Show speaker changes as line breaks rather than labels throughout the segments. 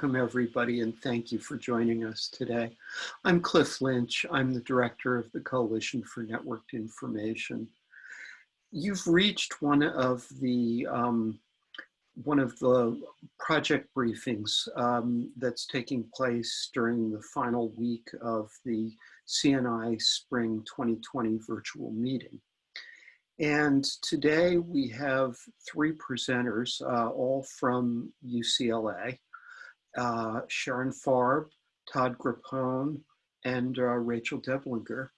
welcome everybody and thank you for joining us today. I'm Cliff Lynch. I'm the director of the Coalition for Networked Information. You've reached one of the um, one of the project briefings um, that's taking place during the final week of the CNI Spring 2020 virtual meeting. And today we have three presenters, uh, all from UCLA, uh, Sharon Farb, Todd Grappone, and uh, Rachel Deblinger.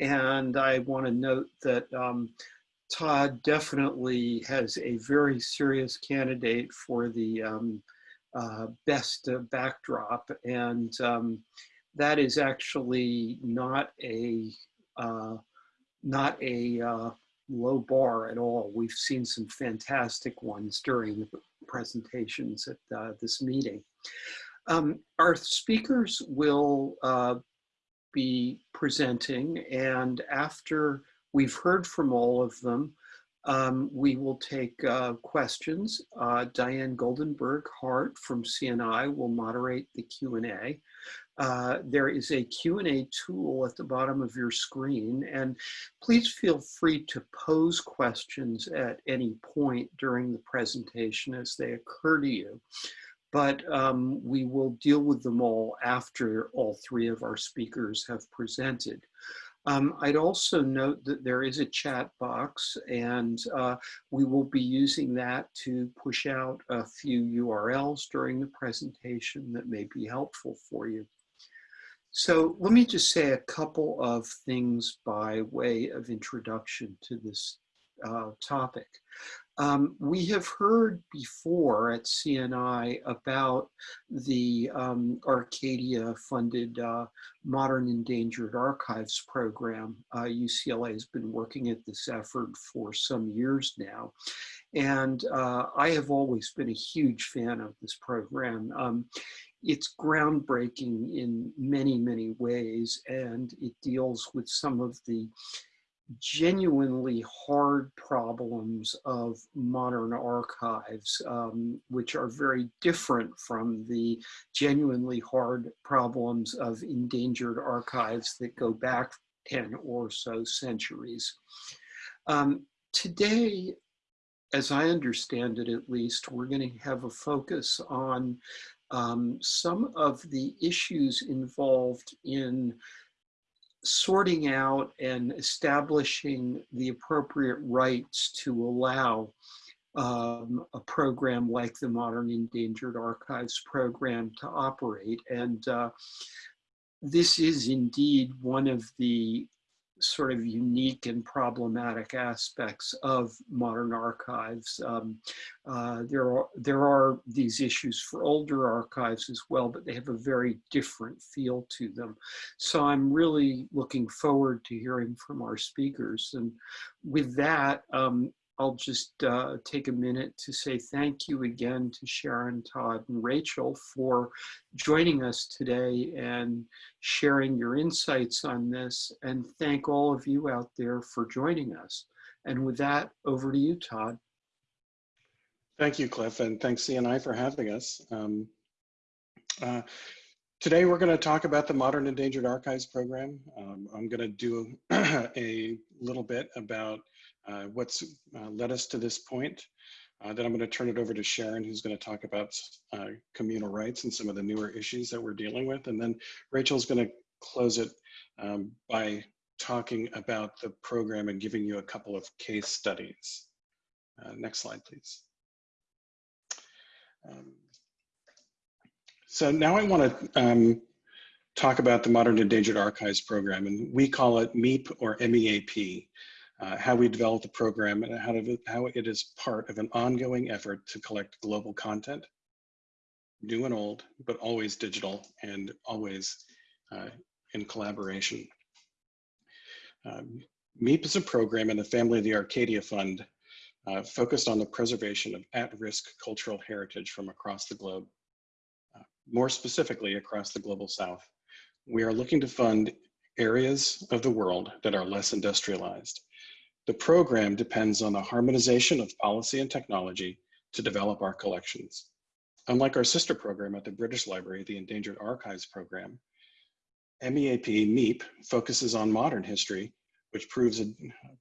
And I want to note that um, Todd definitely has a very serious candidate for the um, uh, best backdrop. And um, that is actually not a, uh, not a uh, low bar at all. We've seen some fantastic ones during the presentations at uh, this meeting. Um, our speakers will uh, be presenting and after we've heard from all of them, um, we will take uh, questions. Uh, Diane Goldenberg Hart from CNI will moderate the Q&A. Uh, there is a Q&A tool at the bottom of your screen and please feel free to pose questions at any point during the presentation as they occur to you. But um, we will deal with them all after all three of our speakers have presented. Um, I'd also note that there is a chat box and uh, we will be using that to push out a few URLs during the presentation that may be helpful for you. So let me just say a couple of things by way of introduction to this uh, topic. Um, we have heard before at CNI about the um, Arcadia funded uh, Modern Endangered Archives program. Uh, UCLA has been working at this effort for some years now. And uh, I have always been a huge fan of this program. Um, it's groundbreaking in many, many ways, and it deals with some of the genuinely hard problems of modern archives, um, which are very different from the genuinely hard problems of endangered archives that go back 10 or so centuries. Um, today, as I understand it at least, we're going to have a focus on um, some of the issues involved in sorting out and establishing the appropriate rights to allow um, a program like the Modern Endangered Archives program to operate. And uh, this is indeed one of the sort of unique and problematic aspects of modern archives. Um, uh, there, are, there are these issues for older archives as well, but they have a very different feel to them. So I'm really looking forward to hearing from our speakers. And with that, um, I'll just uh, take a minute to say thank you again to Sharon, Todd, and Rachel for joining us today and sharing your insights on this, and thank all of you out there for joining us. And with that, over to you, Todd.
Thank you, Cliff, and thanks CNI for having us. Um, uh, today we're going to talk about the Modern Endangered Archives program. Um, I'm going to do a little bit about what's uh, led us to this point. Uh, then I'm going to turn it over to Sharon, who's going to talk about uh, communal rights and some of the newer issues that we're dealing with. And then Rachel's going to close it um, by talking about the program and giving you a couple of case studies. Uh, next slide, please. Um, so now I want to um, talk about the Modern Endangered Archives program, and we call it MEEP or MEAP uh, how we develop the program and how, to, how it is part of an ongoing effort to collect global content, new and old, but always digital and always uh, in collaboration. Um, MEEP is a program in the family of the Arcadia Fund uh, focused on the preservation of at-risk cultural heritage from across the globe, uh, more specifically across the global south. We are looking to fund areas of the world that are less industrialized, the program depends on the harmonization of policy and technology to develop our collections. Unlike our sister program at the British Library, the Endangered Archives Program, MEAP, MEEP, focuses on modern history, which proves,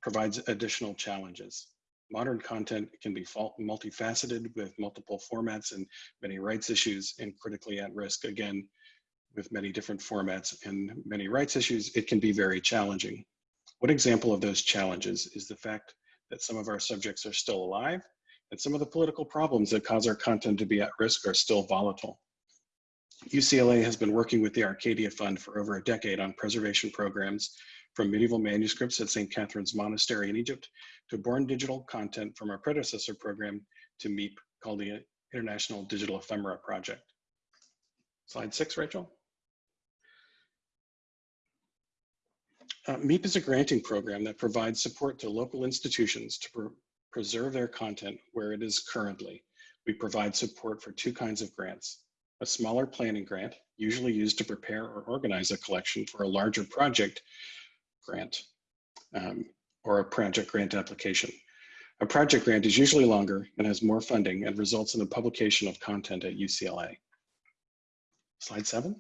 provides additional challenges. Modern content can be multifaceted with multiple formats and many rights issues and critically at risk. Again, with many different formats and many rights issues, it can be very challenging. One example of those challenges is the fact that some of our subjects are still alive and some of the political problems that cause our content to be at risk are still volatile. UCLA has been working with the Arcadia Fund for over a decade on preservation programs from medieval manuscripts at St. Catherine's Monastery in Egypt to born digital content from our predecessor program to MEEP called the International Digital Ephemera Project. Slide six, Rachel. Uh, MEEP is a granting program that provides support to local institutions to pr preserve their content where it is currently. We provide support for two kinds of grants. A smaller planning grant, usually used to prepare or organize a collection for a larger project grant um, or a project grant application. A project grant is usually longer and has more funding and results in the publication of content at UCLA. Slide seven.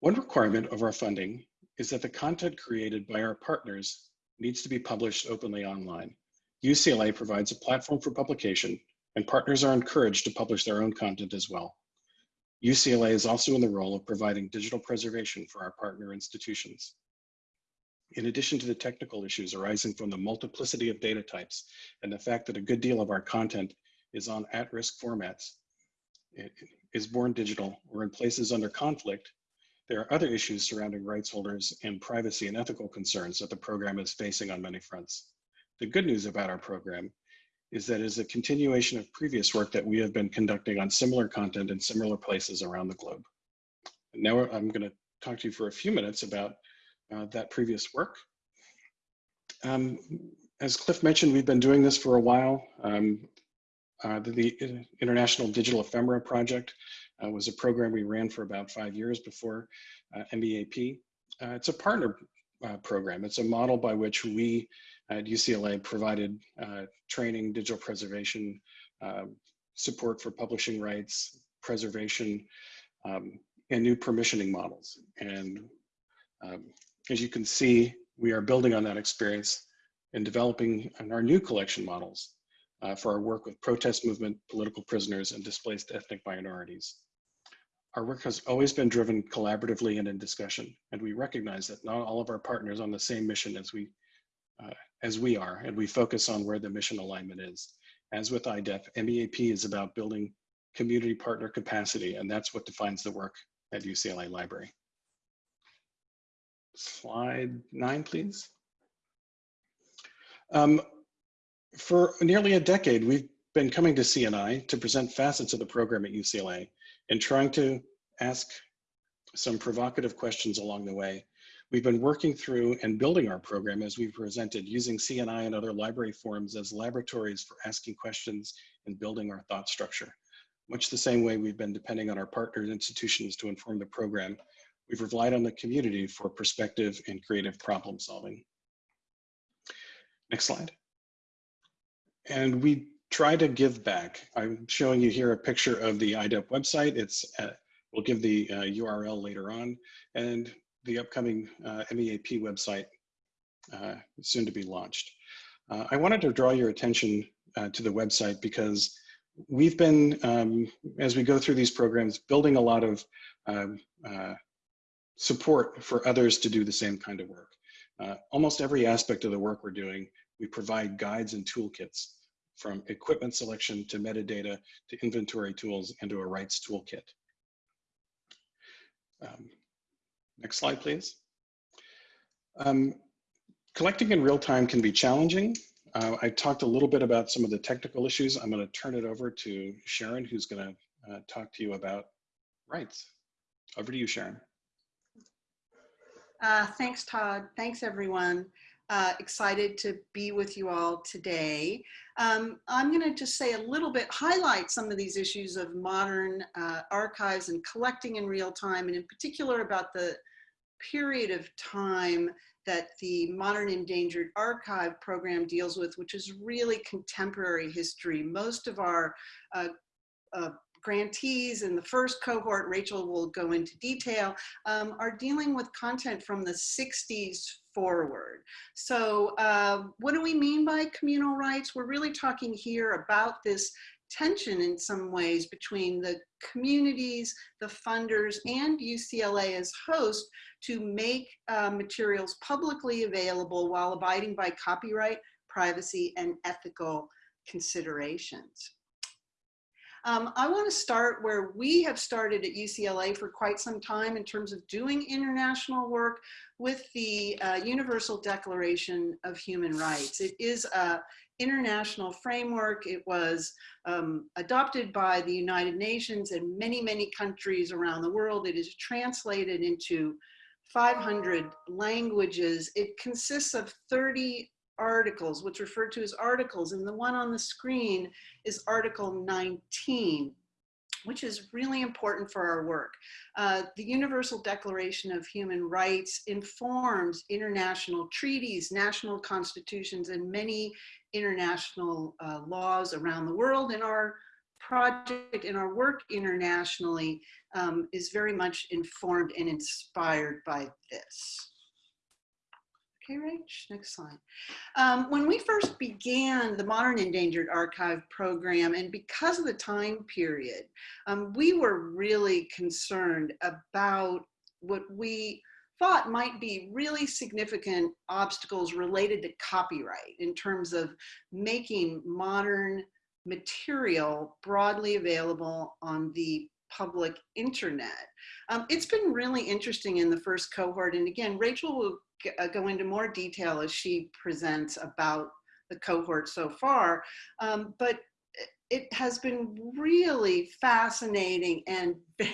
One requirement of our funding is that the content created by our partners needs to be published openly online. UCLA provides a platform for publication and partners are encouraged to publish their own content as well. UCLA is also in the role of providing digital preservation for our partner institutions. In addition to the technical issues arising from the multiplicity of data types and the fact that a good deal of our content is on at-risk formats, it is born digital or in places under conflict, there are other issues surrounding rights holders and privacy and ethical concerns that the program is facing on many fronts. The good news about our program is that it is a continuation of previous work that we have been conducting on similar content in similar places around the globe. Now I'm going to talk to you for a few minutes about uh, that previous work. Um, as Cliff mentioned, we've been doing this for a while. Um, uh, the, the, International Digital Ephemera Project uh, was a program we ran for about five years before uh, MEAP. Uh, it's a partner uh, program. It's a model by which we at UCLA provided uh, training, digital preservation, support for publishing rights, preservation, um, and new permissioning models. And um, as you can see, we are building on that experience and developing our new collection models uh, for our work with protest movement, political prisoners, and displaced ethnic minorities. Our work has always been driven collaboratively and in discussion, and we recognize that not all of our partners on the same mission as we uh, as we are, and we focus on where the mission alignment is. As with IDEP, MEAP is about building community partner capacity, and that's what defines the work at UCLA Library. Slide nine, please. Um, for nearly a decade, we've been coming to CNI to present facets of the program at UCLA and trying to ask some provocative questions along the way We've been working through and building our program as we've presented using CNI and other library forums as laboratories for asking questions and building our thought structure. Much the same way we've been depending on our partner institutions to inform the program, we've relied on the community for perspective and creative problem solving. Next slide. And we try to give back. I'm showing you here a picture of the IDEP website. It's at, we'll give the uh, URL later on. And the upcoming uh, MEAP website uh, soon to be launched. Uh, I wanted to draw your attention uh, to the website because we've been, um, as we go through these programs, building a lot of um, uh, support for others to do the same kind of work. Uh, almost every aspect of the work we're doing, we provide guides and toolkits from equipment selection to metadata to inventory tools and to a rights toolkit. Um, Next slide, please. Um, collecting in real time can be challenging. Uh, I talked a little bit about some of the technical issues. I'm going to turn it over to Sharon, who's going to uh, talk to you about rights. Over to you, Sharon.
Uh, thanks, Todd. Thanks, everyone. Uh, excited to be with you all today. Um, I'm going to just say a little bit, highlight some of these issues of modern uh, archives and collecting in real time, and in particular about the period of time that the Modern Endangered Archive program deals with, which is really contemporary history. Most of our uh, uh, grantees in the first cohort, Rachel will go into detail, um, are dealing with content from the 60s forward. So uh, what do we mean by communal rights? We're really talking here about this tension in some ways between the communities, the funders, and UCLA as host to make uh, materials publicly available while abiding by copyright, privacy, and ethical considerations. Um, I want to start where we have started at UCLA for quite some time in terms of doing international work with the uh, Universal Declaration of Human Rights. It is a international framework. It was um, adopted by the United Nations and many, many countries around the world. It is translated into 500 languages. It consists of 30 articles, what's referred to as articles, and the one on the screen is Article 19, which is really important for our work. Uh, the Universal Declaration of Human Rights informs international treaties, national constitutions, and many international uh, laws around the world, and our project and our work internationally um, is very much informed and inspired by this. Okay, Rach, next slide. Um, when we first began the Modern Endangered Archive program, and because of the time period, um, we were really concerned about what we thought might be really significant obstacles related to copyright in terms of making modern material broadly available on the public internet. Um, it's been really interesting in the first cohort. And again, Rachel will go into more detail as she presents about the cohort so far. Um, but it has been really fascinating and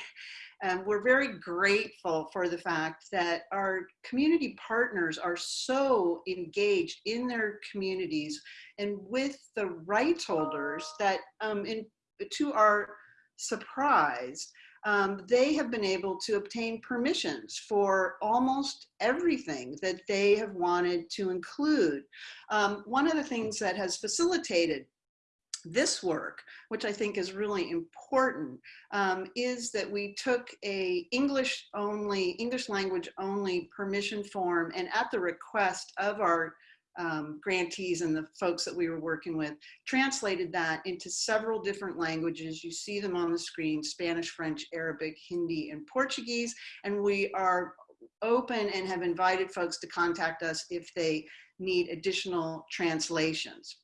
and we're very grateful for the fact that our community partners are so engaged in their communities and with the rights holders that um, in, to our surprise, um, they have been able to obtain permissions for almost everything that they have wanted to include. Um, one of the things that has facilitated this work, which I think is really important, um, is that we took a English only, English language only permission form and at the request of our um, grantees and the folks that we were working with, translated that into several different languages. You see them on the screen, Spanish, French, Arabic, Hindi, and Portuguese. And we are open and have invited folks to contact us if they need additional translations.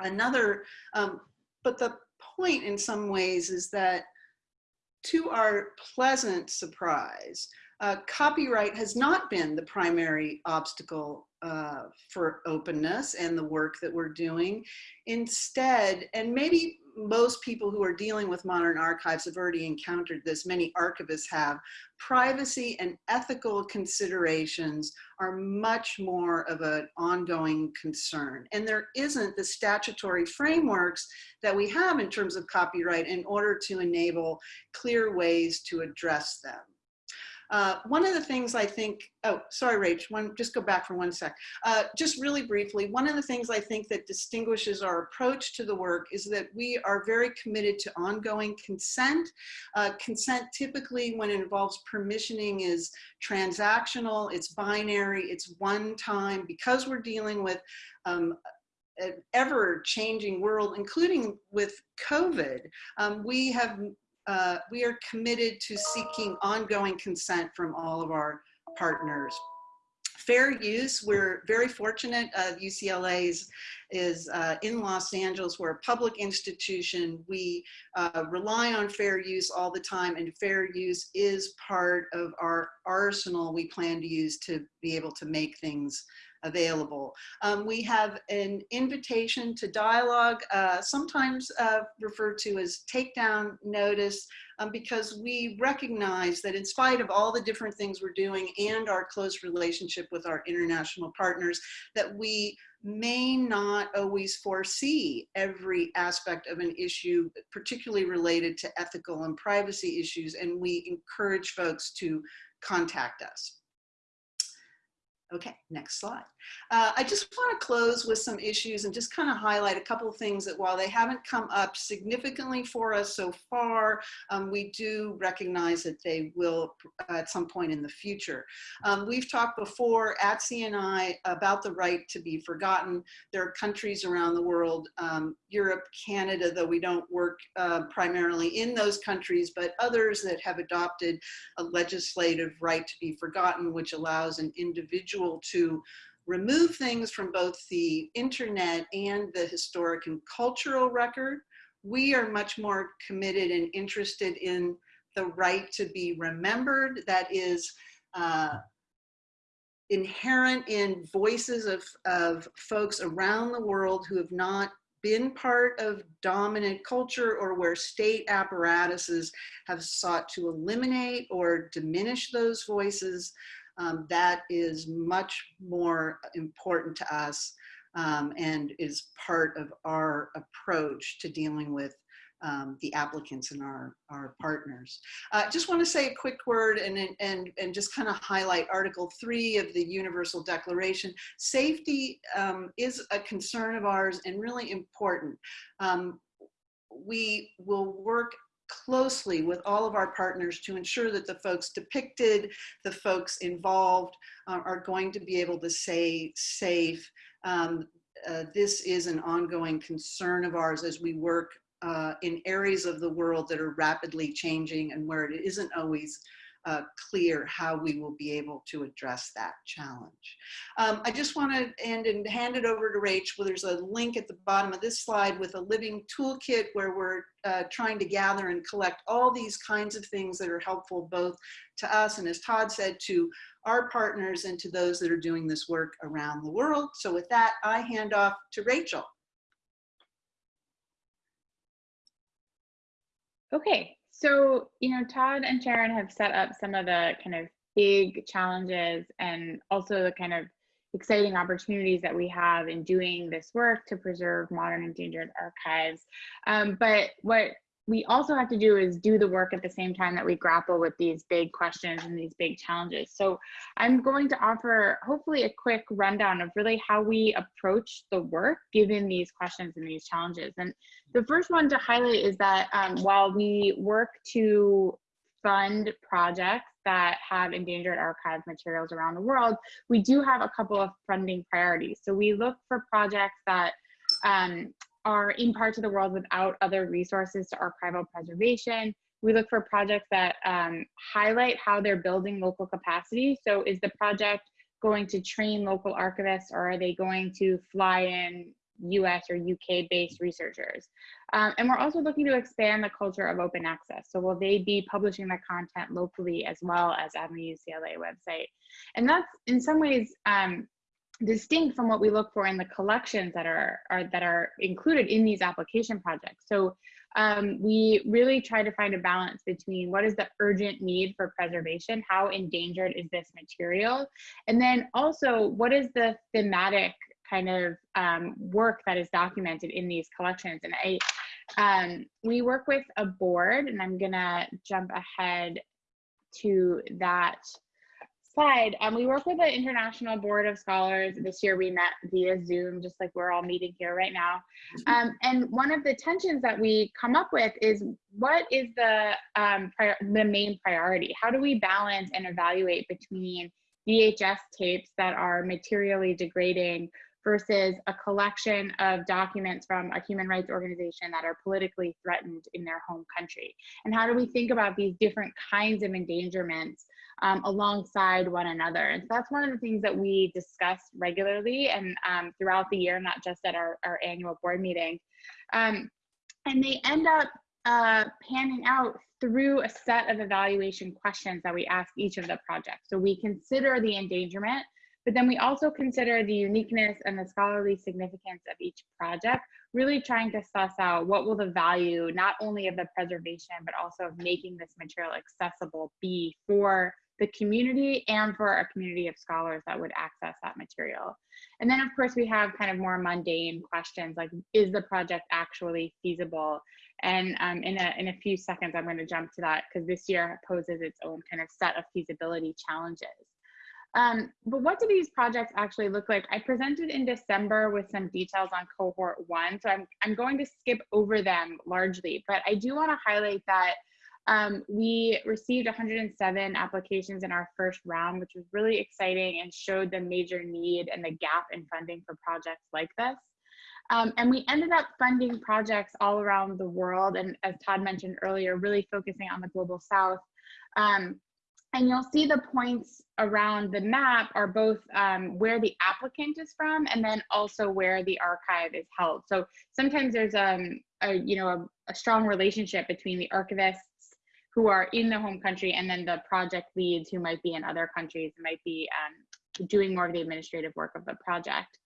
Another, um, but the point in some ways is that to our pleasant surprise, uh, copyright has not been the primary obstacle uh, for openness and the work that we're doing. Instead, and maybe most people who are dealing with modern archives have already encountered this, many archivists have, privacy and ethical considerations are much more of an ongoing concern. And there isn't the statutory frameworks that we have in terms of copyright in order to enable clear ways to address them. Uh, one of the things I think, oh, sorry, Rach, one, just go back for one sec. Uh, just really briefly, one of the things I think that distinguishes our approach to the work is that we are very committed to ongoing consent. Uh, consent typically when it involves permissioning is transactional, it's binary, it's one time. Because we're dealing with um, an ever changing world, including with COVID, um, we have uh, we are committed to seeking ongoing consent from all of our partners. Fair use, we're very fortunate. Uh, UCLA is, is uh, in Los Angeles. We're a public institution. We uh, rely on fair use all the time and fair use is part of our arsenal we plan to use to be able to make things available. Um, we have an invitation to dialogue, uh, sometimes uh, referred to as takedown notice, um, because we recognize that in spite of all the different things we're doing and our close relationship with our international partners, that we may not always foresee every aspect of an issue, particularly related to ethical and privacy issues, and we encourage folks to contact us. Okay, next slide. Uh, I just want to close with some issues and just kind of highlight a couple of things that while they haven't come up significantly for us so far, um, we do recognize that they will uh, at some point in the future. Um, we've talked before at CNI about the right to be forgotten. There are countries around the world, um, Europe, Canada, though we don't work uh, primarily in those countries, but others that have adopted a legislative right to be forgotten, which allows an individual to remove things from both the internet and the historic and cultural record. We are much more committed and interested in the right to be remembered that is uh, inherent in voices of, of folks around the world who have not been part of dominant culture or where state apparatuses have sought to eliminate or diminish those voices um, that is much more important to us um, and is part of our approach to dealing with um, the applicants and our, our partners. I uh, just want to say a quick word and, and, and just kind of highlight Article 3 of the Universal Declaration. Safety um, is a concern of ours and really important. Um, we will work closely with all of our partners to ensure that the folks depicted, the folks involved uh, are going to be able to stay safe. Um, uh, this is an ongoing concern of ours as we work uh, in areas of the world that are rapidly changing and where it isn't always uh, clear how we will be able to address that challenge. Um, I just want to end and hand it over to Rach. Well, there's a link at the bottom of this slide with a living toolkit where we're uh, trying to gather and collect all these kinds of things that are helpful both to us and as Todd said, to our partners and to those that are doing this work around the world. So with that, I hand off to Rachel.
Okay, so, you know, Todd and Sharon have set up some of the kind of big challenges and also the kind of exciting opportunities that we have in doing this work to preserve modern endangered archives. Um, but what we also have to do is do the work at the same time that we grapple with these big questions and these big challenges. So I'm going to offer hopefully a quick rundown of really how we approach the work given these questions and these challenges. And the first one to highlight is that um, while we work to fund projects that have endangered archive materials around the world, we do have a couple of funding priorities. So we look for projects that um, are in parts of the world without other resources to archival preservation. We look for projects that um, highlight how they're building local capacity. So is the project going to train local archivists or are they going to fly in US or UK based researchers? Um, and we're also looking to expand the culture of open access. So will they be publishing the content locally as well as on the UCLA website? And that's in some ways um, distinct from what we look for in the collections that are, are that are included in these application projects. So um, we really try to find a balance between what is the urgent need for preservation, how endangered is this material, and then also what is the thematic kind of um, work that is documented in these collections. And I, um, we work with a board, and I'm gonna jump ahead to that slide, um, we work with the International Board of Scholars. This year we met via Zoom, just like we're all meeting here right now. Um, and one of the tensions that we come up with is what is the, um, the main priority? How do we balance and evaluate between VHS tapes that are materially degrading versus a collection of documents from a human rights organization that are politically threatened in their home country? And how do we think about these different kinds of endangerments um, alongside one another. And so that's one of the things that we discuss regularly and um, throughout the year, not just at our, our annual board meeting. Um, and they end up uh, panning out through a set of evaluation questions that we ask each of the projects. So we consider the endangerment, but then we also consider the uniqueness and the scholarly significance of each project, really trying to suss out what will the value not only of the preservation, but also of making this material accessible be for the community and for a community of scholars that would access that material. And then of course we have kind of more mundane questions like, is the project actually feasible? And um, in, a, in a few seconds, I'm gonna jump to that because this year poses its own kind of set of feasibility challenges. Um, but what do these projects actually look like? I presented in December with some details on cohort one, so I'm, I'm going to skip over them largely, but I do wanna highlight that um, we received 107 applications in our first round, which was really exciting and showed the major need and the gap in funding for projects like this. Um, and we ended up funding projects all around the world. And as Todd mentioned earlier, really focusing on the global south. Um, and you'll see the points around the map are both um, where the applicant is from and then also where the archive is held. So sometimes there's um, a, you know, a, a strong relationship between the archivists who are in the home country and then the project leads who might be in other countries might be um, doing more of the administrative work of the project.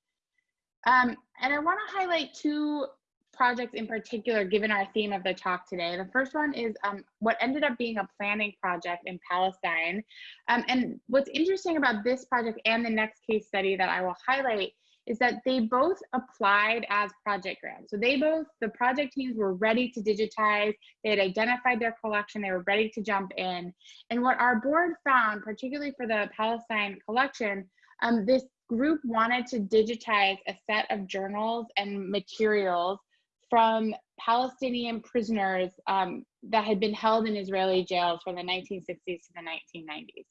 Um, and I want to highlight two projects in particular, given our theme of the talk today. The first one is um, what ended up being a planning project in Palestine. Um, and what's interesting about this project and the next case study that I will highlight is that they both applied as project grants. So they both, the project teams were ready to digitize, they had identified their collection, they were ready to jump in. And what our board found, particularly for the Palestine collection, um, this group wanted to digitize a set of journals and materials from Palestinian prisoners um, that had been held in Israeli jails from the 1960s to the 1990s.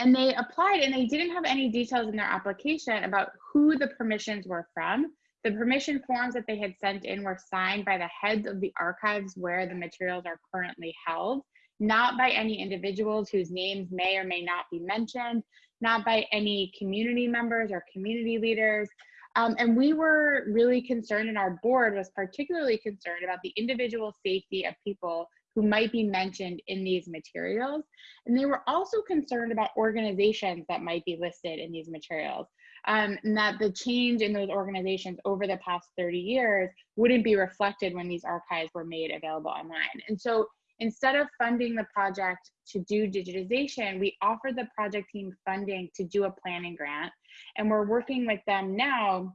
And they applied and they didn't have any details in their application about who the permissions were from. The permission forms that they had sent in were signed by the heads of the archives where the materials are currently held, not by any individuals whose names may or may not be mentioned, not by any community members or community leaders. Um, and we were really concerned, and our board was particularly concerned about the individual safety of people who might be mentioned in these materials. And they were also concerned about organizations that might be listed in these materials. Um, and that the change in those organizations over the past 30 years wouldn't be reflected when these archives were made available online. And so instead of funding the project to do digitization, we offered the project team funding to do a planning grant. And we're working with them now,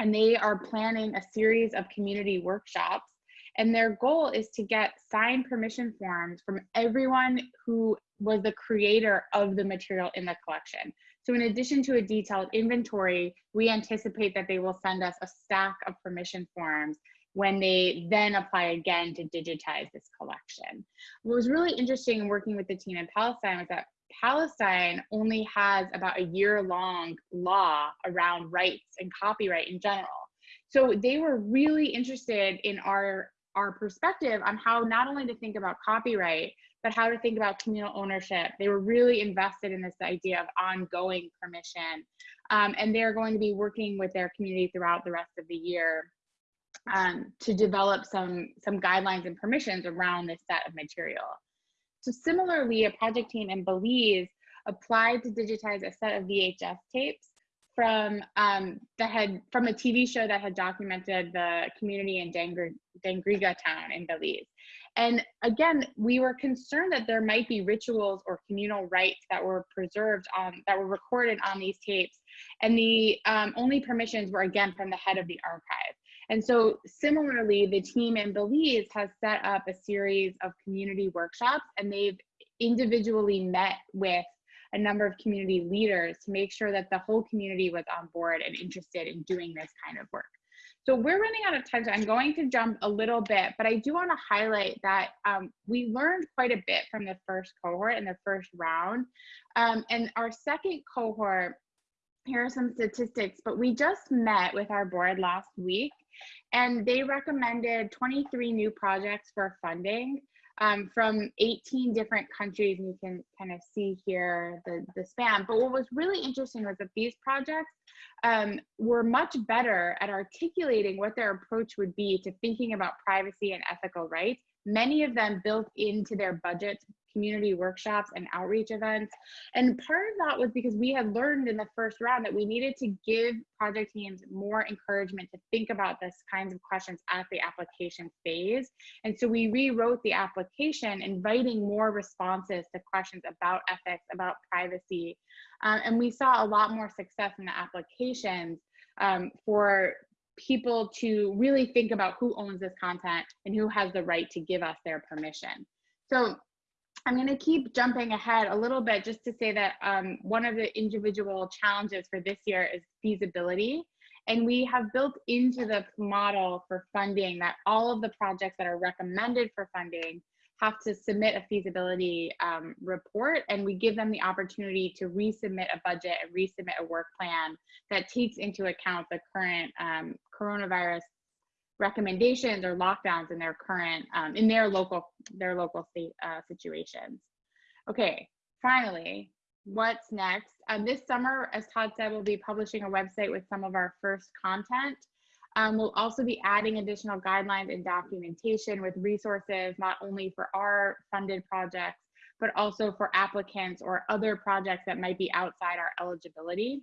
and they are planning a series of community workshops and their goal is to get signed permission forms from everyone who was the creator of the material in the collection. So in addition to a detailed inventory, we anticipate that they will send us a stack of permission forms when they then apply again to digitize this collection. What was really interesting in working with the team in Palestine was that Palestine only has about a year long law around rights and copyright in general. So they were really interested in our our perspective on how not only to think about copyright, but how to think about communal ownership. They were really invested in this idea of ongoing permission. Um, and they're going to be working with their community throughout the rest of the year um, to develop some, some guidelines and permissions around this set of material. So similarly, a project team in Belize applied to digitize a set of VHS tapes from um, that from a TV show that had documented the community in Dangri Dangriga town in Belize. And again, we were concerned that there might be rituals or communal rites that were preserved on that were recorded on these tapes, and the um, only permissions were again from the head of the archive. And so, similarly, the team in Belize has set up a series of community workshops, and they've individually met with a number of community leaders to make sure that the whole community was on board and interested in doing this kind of work. So we're running out of time, so I'm going to jump a little bit, but I do want to highlight that um, we learned quite a bit from the first cohort and the first round. Um, and our second cohort, here are some statistics, but we just met with our board last week and they recommended 23 new projects for funding um, from 18 different countries, and you can kind of see here the, the span. But what was really interesting was that these projects um, were much better at articulating what their approach would be to thinking about privacy and ethical rights. Many of them built into their budgets community workshops and outreach events. And part of that was because we had learned in the first round that we needed to give project teams more encouragement to think about this kinds of questions at the application phase. And so we rewrote the application, inviting more responses to questions about ethics, about privacy. Um, and we saw a lot more success in the applications um, for people to really think about who owns this content and who has the right to give us their permission. So I'm going to keep jumping ahead a little bit just to say that um, one of the individual challenges for this year is feasibility. And we have built into the model for funding that all of the projects that are recommended for funding have to submit a feasibility um, report and we give them the opportunity to resubmit a budget and resubmit a work plan that takes into account the current um, coronavirus recommendations or lockdowns in their current um, in their local their local state uh, situations. Okay finally what's next? Um, this summer as todd said we'll be publishing a website with some of our first content um, we'll also be adding additional guidelines and documentation with resources not only for our funded projects but also for applicants or other projects that might be outside our eligibility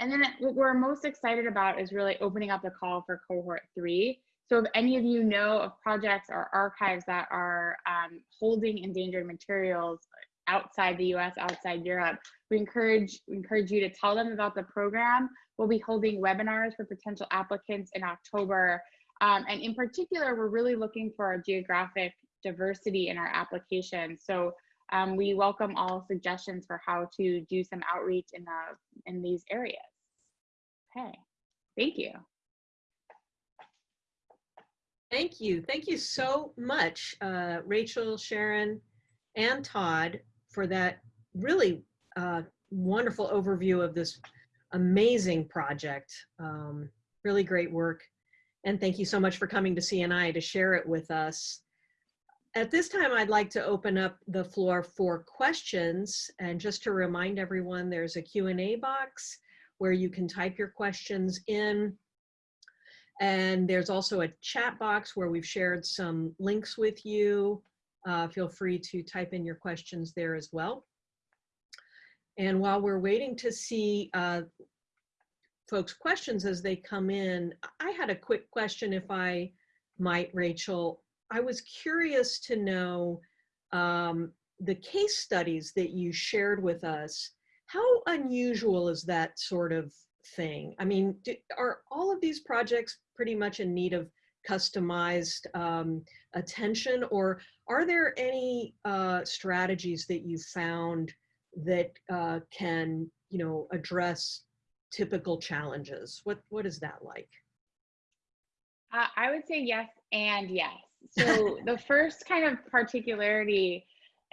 and then what we're most excited about is really opening up the call for cohort three. So if any of you know of projects or archives that are um, holding endangered materials outside the US, outside Europe, we encourage, encourage you to tell them about the program. We'll be holding webinars for potential applicants in October. Um, and in particular, we're really looking for our geographic diversity in our application. So um, we welcome all suggestions for how to do some outreach in, the, in these areas. Okay, thank you.
Thank you. Thank you so much, uh, Rachel, Sharon, and Todd for that really uh, wonderful overview of this amazing project. Um, really great work. And thank you so much for coming to CNI to share it with us. At this time, I'd like to open up the floor for questions. And just to remind everyone, there's a Q&A box where you can type your questions in. And there's also a chat box where we've shared some links with you. Uh, feel free to type in your questions there as well. And while we're waiting to see uh, folks' questions as they come in, I had a quick question if I might, Rachel. I was curious to know um, the case studies that you shared with us how unusual is that sort of thing? I mean, do, are all of these projects pretty much in need of customized um, attention or are there any uh, strategies that you found that uh, can, you know, address typical challenges? What, what is that like?
Uh, I would say yes and yes. So the first kind of particularity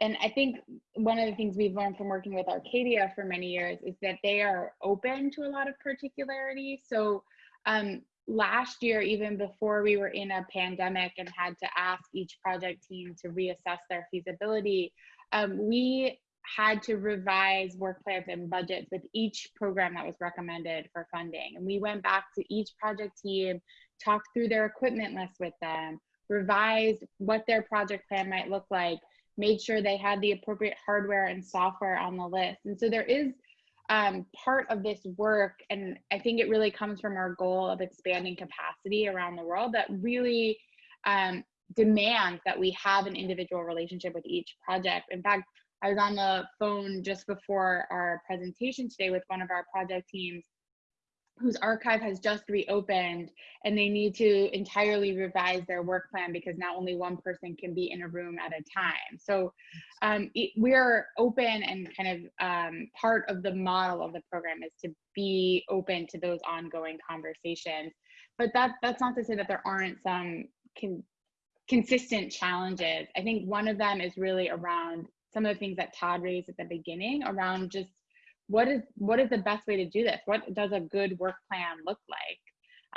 and I think one of the things we've learned from working with Arcadia for many years is that they are open to a lot of particularity. So um, last year, even before we were in a pandemic and had to ask each project team to reassess their feasibility, um, we had to revise work plans and budgets with each program that was recommended for funding. And we went back to each project team, talked through their equipment list with them, revised what their project plan might look like, made sure they had the appropriate hardware and software on the list. And so there is um, part of this work, and I think it really comes from our goal of expanding capacity around the world that really um, demands that we have an individual relationship with each project. In fact, I was on the phone just before our presentation today with one of our project teams whose archive has just reopened and they need to entirely revise their work plan because not only one person can be in a room at a time. So um, it, we're open and kind of um, part of the model of the program is to be open to those ongoing conversations. But that, that's not to say that there aren't some con consistent challenges. I think one of them is really around some of the things that Todd raised at the beginning around just what is what is the best way to do this? What does a good work plan look like?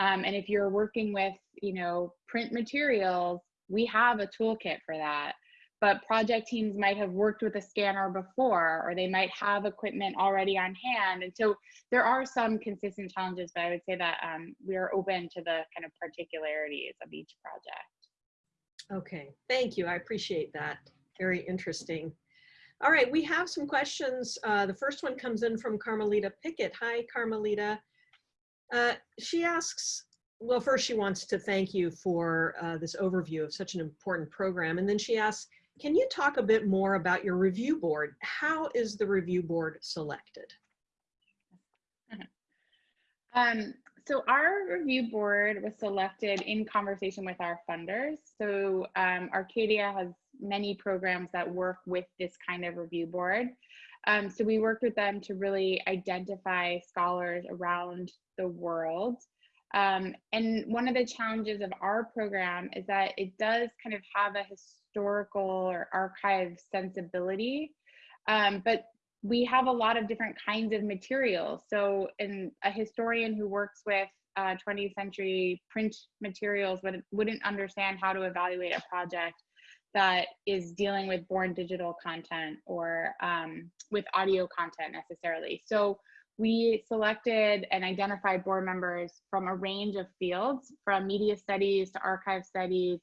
Um, and if you're working with you know print materials we have a toolkit for that. But project teams might have worked with a scanner before or they might have equipment already on hand. And so there are some consistent challenges but i would say that um, we are open to the kind of particularities of each project.
Okay thank you. I appreciate that. Very interesting all right, we have some questions. Uh, the first one comes in from Carmelita Pickett. Hi, Carmelita. Uh, she asks, well, first she wants to thank you for uh, this overview of such an important program. And then she asks, can you talk a bit more about your review board? How is the review board selected?
Um, so our review board was selected in conversation with our funders. So um, Arcadia has many programs that work with this kind of review board. Um, so we worked with them to really identify scholars around the world. Um, and one of the challenges of our program is that it does kind of have a historical or archive sensibility, um, but we have a lot of different kinds of materials. So in a historian who works with uh, 20th century print materials would, wouldn't understand how to evaluate a project that is dealing with born digital content or um, with audio content necessarily. So we selected and identified board members from a range of fields, from media studies to archive studies,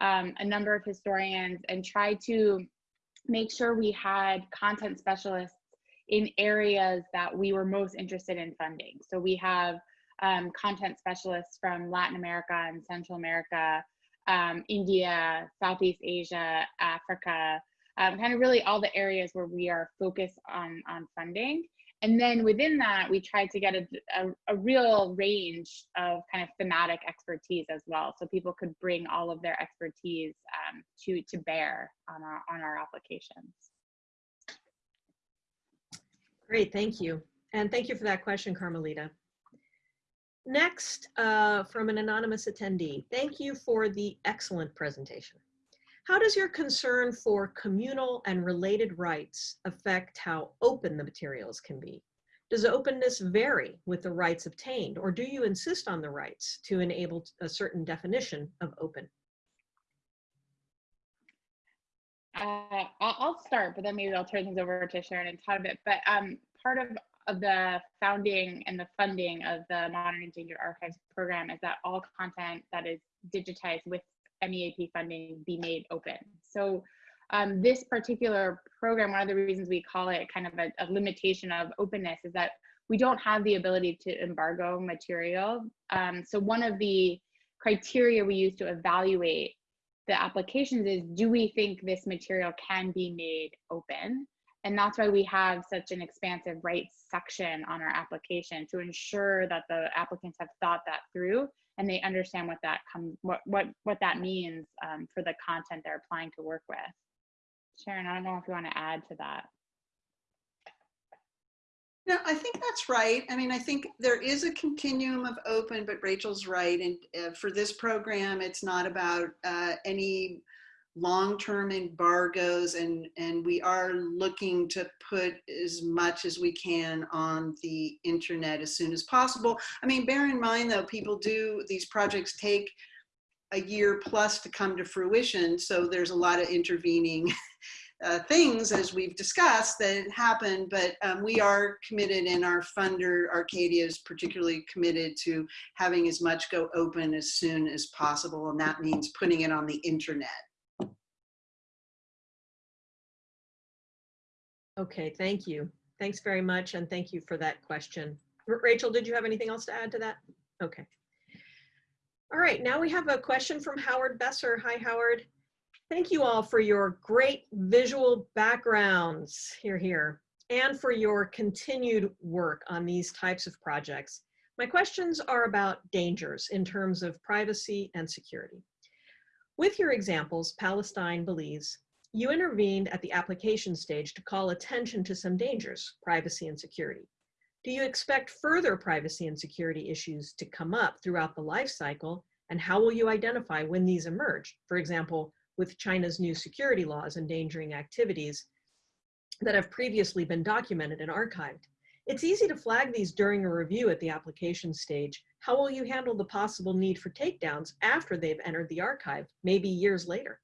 um, a number of historians, and tried to make sure we had content specialists in areas that we were most interested in funding. So we have um, content specialists from Latin America and Central America, um, India, Southeast Asia, Africa, um, kind of really all the areas where we are focused on, on funding. And then within that, we tried to get a, a, a, real range of kind of thematic expertise as well. So people could bring all of their expertise um, to, to bear on our, on our applications.
Great, thank you. And thank you for that question, Carmelita. Next, uh, from an anonymous attendee, thank you for the excellent presentation. How does your concern for communal and related rights affect how open the materials can be? Does openness vary with the rights obtained, or do you insist on the rights to enable a certain definition of open?
Uh, I'll start, but then maybe I'll turn things over to Sharon and Todd a bit. But um, part of, of the founding and the funding of the Modern Endangered Archives program is that all content that is digitized with MEAP funding be made open. So um, this particular program, one of the reasons we call it kind of a, a, limitation of openness is that we don't have the ability to embargo material. Um, so one of the criteria we use to evaluate the applications is do we think this material can be made open? And that's why we have such an expansive rights section on our application to ensure that the applicants have thought that through and they understand what that come what what what that means um, for the content they're applying to work with. Sharon, I don't know if you want to add to that.
No, I think that's right. I mean, I think there is a continuum of open, but Rachel's right. And uh, for this program, it's not about uh, any long-term embargoes and, and we are looking to put as much as we can on the internet as soon as possible. I mean, bear in mind though, people do, these projects take a year plus to come to fruition. So there's a lot of intervening uh, things, as we've discussed, that happen, but um, we are committed and our funder, Arcadia, is particularly committed to having as much go open as soon as possible, and that means putting it on the internet.
Okay, thank you. Thanks very much, and thank you for that question. Rachel, did you have anything else to add to that? Okay. All right, now we have a question from Howard Besser. Hi, Howard. Thank you all for your great visual backgrounds here, here, and for your continued work on these types of projects. My questions are about dangers in terms of privacy and security. With your examples, Palestine, Belize, you intervened at the application stage to call attention to some dangers, privacy and security. Do you expect further privacy and security issues to come up throughout the life cycle? And how will you identify when these emerge? For example, with China's new security laws endangering activities that have previously been documented and archived. It's easy to flag these during a review at the application stage. How will you handle the possible need for takedowns after they've entered the archive, maybe years later?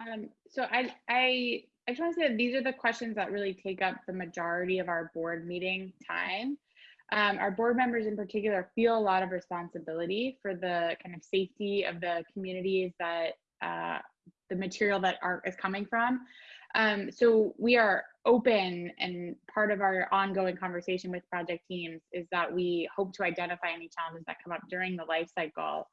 Um, so I, I, I just want to say that these are the questions that really take up the majority of our board meeting time um, our board members in particular feel a lot of responsibility for the kind of safety of the communities that uh, the material that art is coming from. Um, so we are open and part of our ongoing conversation with project teams is that we hope to identify any challenges that come up during the life cycle.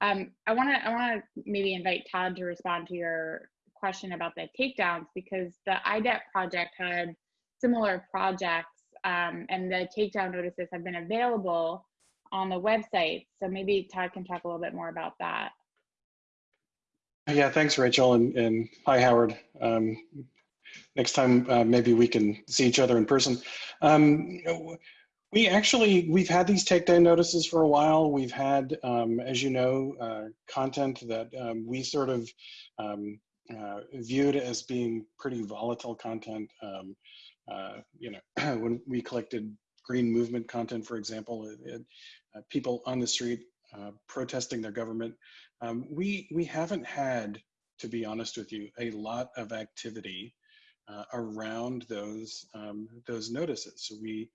Um, I want to I want to maybe invite Todd to respond to your question about the takedowns because the IDEP project had similar projects um, and the takedown notices have been available on the website. So maybe Todd can talk a little bit more about that.
Yeah, thanks, Rachel, and, and hi, Howard. Um, next time, uh, maybe we can see each other in person. Um, we actually, we've had these takedown notices for a while. We've had, um, as you know, uh, content that um, we sort of um, uh, viewed as being pretty volatile content. Uh, you know, when we collected green movement content, for example, it, it, uh, people on the street uh, protesting their government. Um, we, we haven't had, to be honest with you, a lot of activity uh, around those, um, those notices. So we,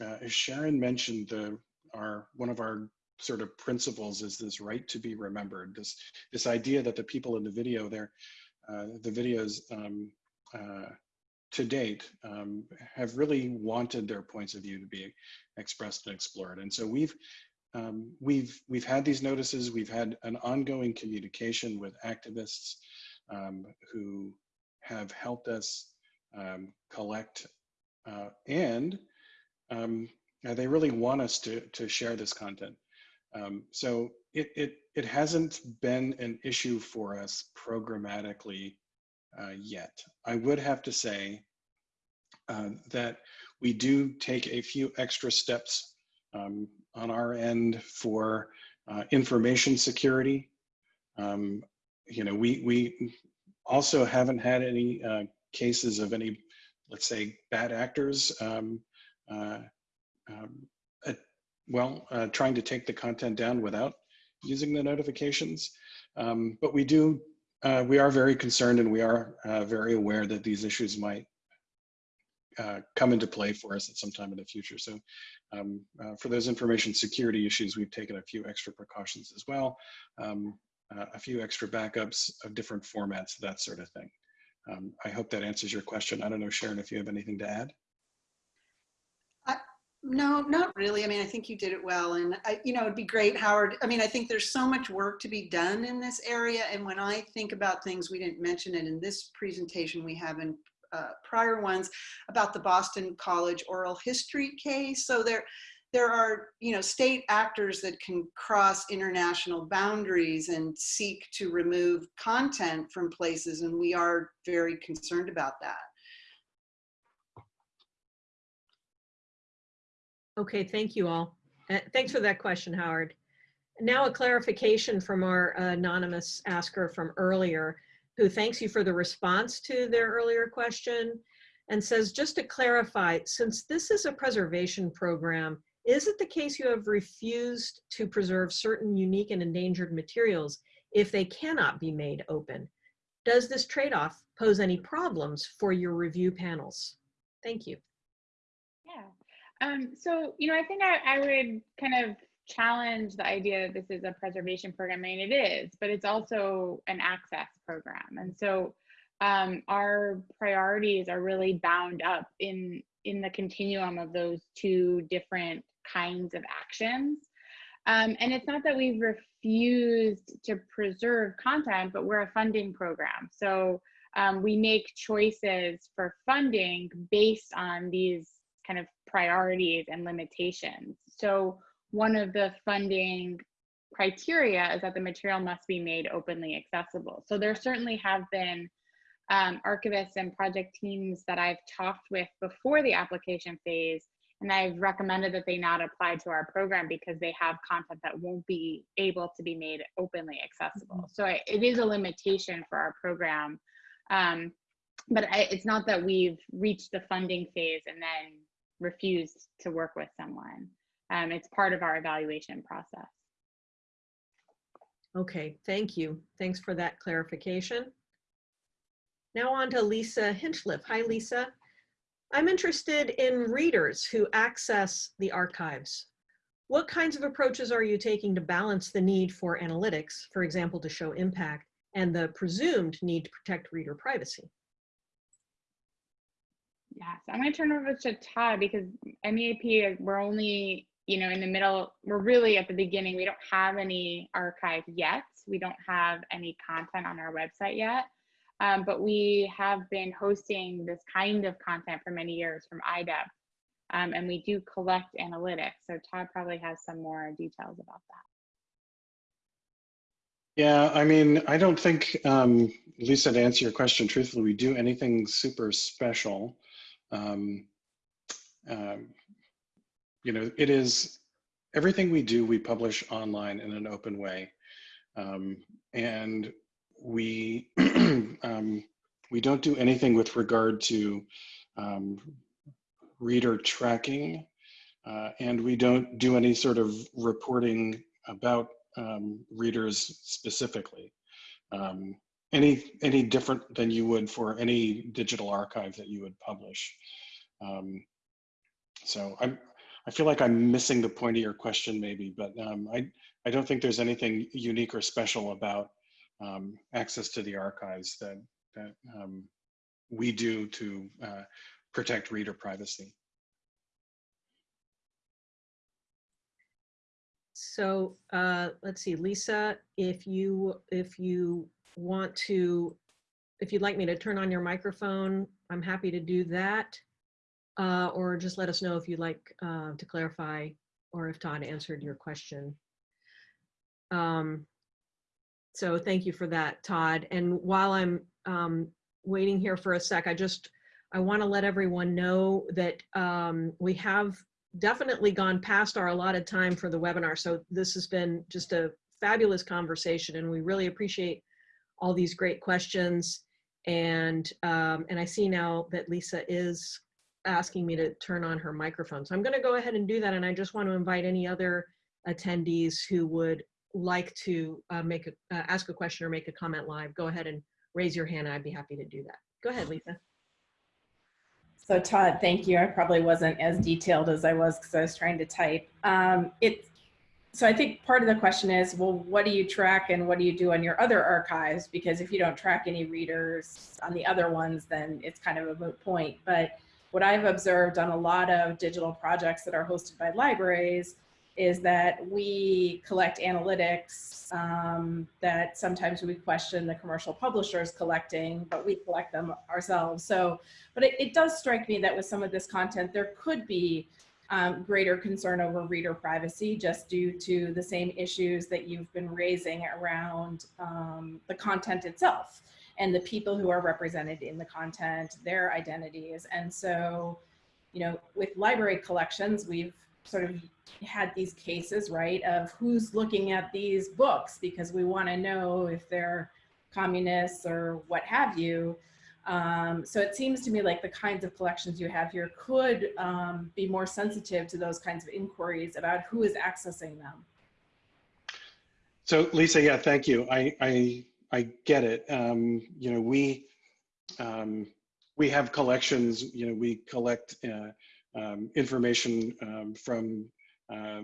uh, as Sharon mentioned, the, our, one of our sort of principles is this right to be remembered, this, this idea that the people in the video there, uh, the videos um, to date um, have really wanted their points of view to be expressed and explored. And so we've, um, we've we've had these notices. We've had an ongoing communication with activists um, who have helped us um, collect, uh, and um, they really want us to to share this content. Um, so it it it hasn't been an issue for us programmatically uh, yet. I would have to say uh, that we do take a few extra steps um, on our end for uh, information security. Um, you know, we, we also haven't had any uh, cases of any, let's say, bad actors, um, uh, uh, well, uh, trying to take the content down without using the notifications. Um, but we do, uh, we are very concerned and we are very aware that these issues might uh, come into play for us at some time in the future. So um, uh, for those information security issues, we've taken a few extra precautions as well, um, uh, a few extra backups of different formats, that sort of thing. Um, I hope that answers your question. I don't know, Sharon, if you have anything to add.
No, not really. I mean, I think you did it well. And, I, you know, it'd be great, Howard. I mean, I think there's so much work to be done in this area. And when I think about things, we didn't mention it in this presentation we have in uh, prior ones about the Boston College oral history case. So there, there are, you know, state actors that can cross international boundaries and seek to remove content from places, and we are very concerned about that.
Okay, thank you all. Uh, thanks for that question, Howard. Now a clarification from our anonymous asker from earlier who thanks you for the response to their earlier question and says, just to clarify, since this is a preservation program, is it the case you have refused to preserve certain unique and endangered materials if they cannot be made open? Does this trade-off pose any problems for your review panels? Thank you.
Um, so, you know, I think I, I would kind of challenge the idea that this is a preservation program. I mean, it is, but it's also an access program. And so um, our priorities are really bound up in, in the continuum of those two different kinds of actions. Um, and it's not that we've refused to preserve content, but we're a funding program. So um, we make choices for funding based on these kind of priorities and limitations. So one of the funding criteria is that the material must be made openly accessible. So there certainly have been um, archivists and project teams that I've talked with before the application phase, and I've recommended that they not apply to our program because they have content that won't be able to be made openly accessible. Mm -hmm. So I, it is a limitation for our program. Um, but I, it's not that we've reached the funding phase and then refused to work with someone. Um, it's part of our evaluation process.
Okay, thank you. Thanks for that clarification. Now on to Lisa Hinchliffe. Hi, Lisa. I'm interested in readers who access the archives. What kinds of approaches are you taking to balance the need for analytics, for example, to show impact, and the presumed need to protect reader privacy?
Yeah, so I'm going to turn over to Todd because MEAP, we're only you know, in the middle, we're really at the beginning. We don't have any archive yet. We don't have any content on our website yet. Um, but we have been hosting this kind of content for many years from IDEP. Um, and we do collect analytics. So Todd probably has some more details about that.
Yeah, I mean, I don't think, um, Lisa, to answer your question truthfully, we do anything super special. Um, um, you know, it is everything we do, we publish online in an open way. Um, and we, um, we don't do anything with regard to um, reader tracking, uh, and we don't do any sort of reporting about um, readers specifically. Um, any any different than you would for any digital archive that you would publish. Um, so I'm I feel like I'm missing the point of your question maybe, but um, I I don't think there's anything unique or special about um, access to the archives that that um, we do to uh, protect reader privacy.
So uh, let's see, Lisa, if you if you want to, if you'd like me to turn on your microphone, I'm happy to do that. Uh, or just let us know if you'd like uh, to clarify or if Todd answered your question. Um, so thank you for that, Todd. And while I'm um, waiting here for a sec, I just, I want to let everyone know that um, we have definitely gone past our allotted time for the webinar. So this has been just a fabulous conversation and we really appreciate all these great questions. And, um, and I see now that Lisa is asking me to turn on her microphone. So I'm gonna go ahead and do that. And I just want to invite any other attendees who would like to uh, make a, uh, ask a question or make a comment live, go ahead and raise your hand. I'd be happy to do that. Go ahead, Lisa.
So Todd, thank you. I probably wasn't as detailed as I was because I was trying to type. Um, it, so I think part of the question is, well, what do you track and what do you do on your other archives? Because if you don't track any readers on the other ones, then it's kind of a moot point. But what I've observed on a lot of digital projects that are hosted by libraries is that we collect analytics um, that sometimes we question the commercial publishers collecting, but we collect them ourselves. So, but it, it does strike me that with some of this content, there could be um, greater concern over reader privacy just due to the same issues that you've been raising around um, the content itself and the people who are represented in the content, their identities. And so, you know, with library collections, we've sort of had these cases, right, of who's looking at these books because we want to know if they're communists or what have you. Um, so it seems to me like the kinds of collections you have here could um, be more sensitive to those kinds of inquiries about who is accessing them.
So Lisa, yeah, thank you. I I, I get it. Um, you know, we um, we have collections. You know, we collect uh, um, information um, from uh,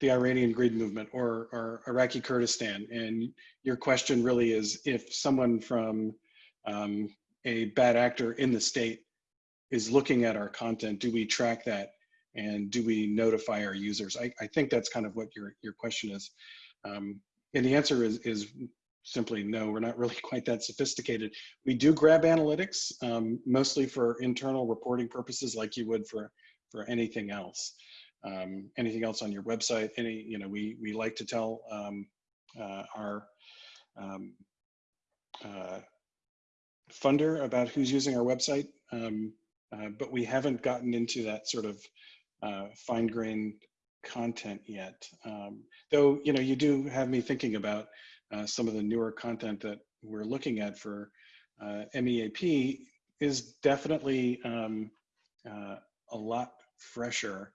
the Iranian Green Movement or, or, Iraqi Kurdistan. And your question really is if someone from um, a bad actor in the state is looking at our content, do we track that and do we notify our users? I, I think that's kind of what your, your question is. Um, and the answer is, is simply no, we're not really quite that sophisticated. We do grab analytics, um, mostly for internal reporting purposes like you would for, for anything else. Um, anything else on your website, any, you know, we, we like to tell um, uh, our um, uh, funder about who's using our website, um, uh, but we haven't gotten into that sort of uh, fine-grained content yet. Um, though, you know, you do have me thinking about uh, some of the newer content that we're looking at for uh, MEAP is definitely um, uh, a lot fresher.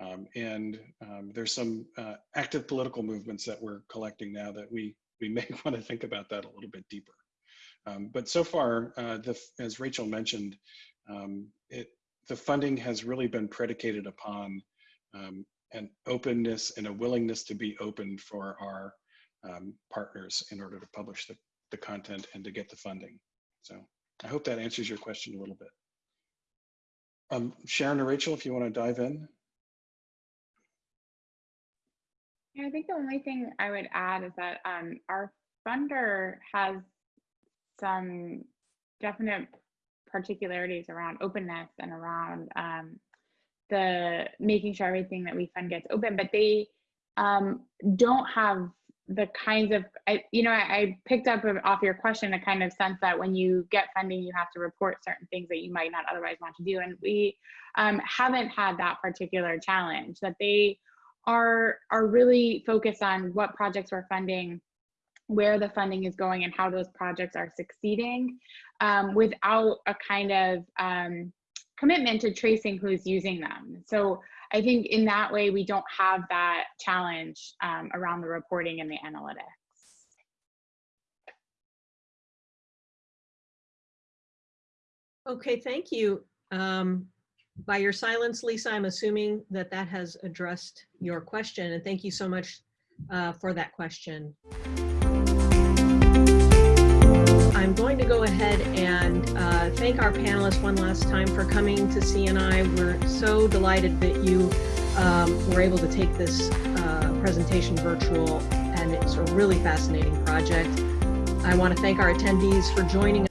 Um, and um, there's some uh, active political movements that we're collecting now that we, we may want to think about that a little bit deeper. Um, but so far, uh, the, as Rachel mentioned, um, it, the funding has really been predicated upon um, an openness and a willingness to be open for our um, partners in order to publish the, the content and to get the funding. So I hope that answers your question a little bit. Um, Sharon or Rachel, if you want to dive in.
I think the only thing I would add is that um, our funder has some definite particularities around openness and around um, the making sure everything that we fund gets open, but they um, don't have the kinds of, I, you know, I, I picked up off your question a kind of sense that when you get funding, you have to report certain things that you might not otherwise want to do. And we um, haven't had that particular challenge that they are, are really focused on what projects we're funding, where the funding is going and how those projects are succeeding um, without a kind of um, commitment to tracing who's using them. So I think in that way, we don't have that challenge um, around the reporting and the analytics.
Okay, thank you. Um, by your silence, Lisa, I'm assuming that that has addressed your question, and thank you so much uh, for that question. I'm going to go ahead and uh, thank our panelists one last time for coming to CNI. We're so delighted that you um, were able to take this uh, presentation virtual, and it's a really fascinating project. I want to thank our attendees for joining